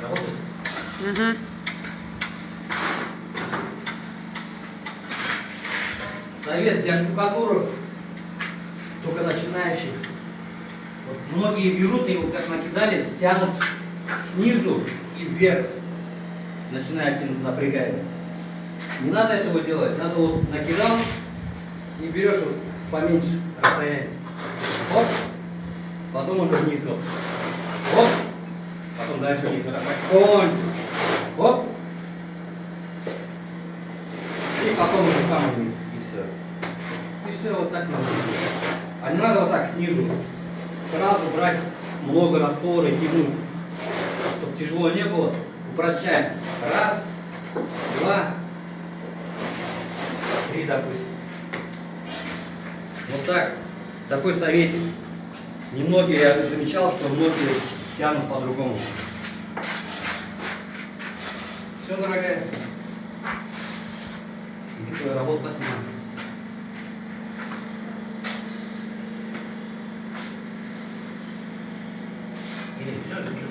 Работает? Угу. Совет для штукатуров, только начинающих. Вот многие берут и вот как накидали, тянут снизу и вверх. Начинает тянуть, напрягается. Не надо этого делать. Надо вот накидал и берешь вот поменьше расстояние. Оп. Потом уже вниз вот. Оп. Потом дальше вниз. Вот так. Оп. И потом уже самый вниз. И все. И все вот так надо делать. А не надо вот так снизу. Сразу брать много раствора и тянуть. Чтобы тяжело не было. Упрощаем. Раз, два, три, допустим. Вот так. Такой советик. Немногие, я замечал, что многие тянут по-другому. Все, дорогая. Иди свою работу посмотри. Или все, ты